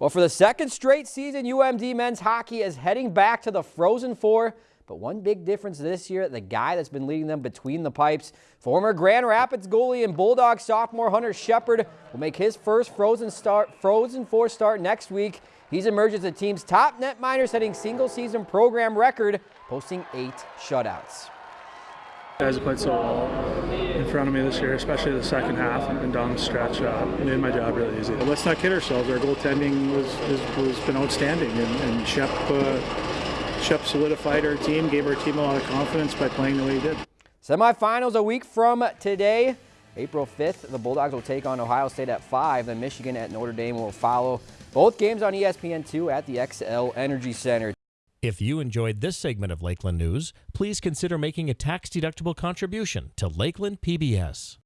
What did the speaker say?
Well, for the second straight season, UMD men's hockey is heading back to the Frozen Four. But one big difference this year, the guy that's been leading them between the pipes, former Grand Rapids goalie and Bulldog sophomore Hunter Shepard, will make his first Frozen start, Frozen Four start next week. He's emerged as the team's top net netminder, setting single-season program record, posting eight shutouts. Guys have played so well front of me this year, especially the second half and down the stretch. Uh, made my job really easy. Let's not kid ourselves. Our goaltending was has, been outstanding, and, and Shep uh, Shep solidified our team, gave our team a lot of confidence by playing the way he did. Semifinals a week from today. April 5th, the Bulldogs will take on Ohio State at 5, then Michigan at Notre Dame will follow. Both games on ESPN2 at the Xcel Energy Center. If you enjoyed this segment of Lakeland News, please consider making a tax-deductible contribution to Lakeland PBS.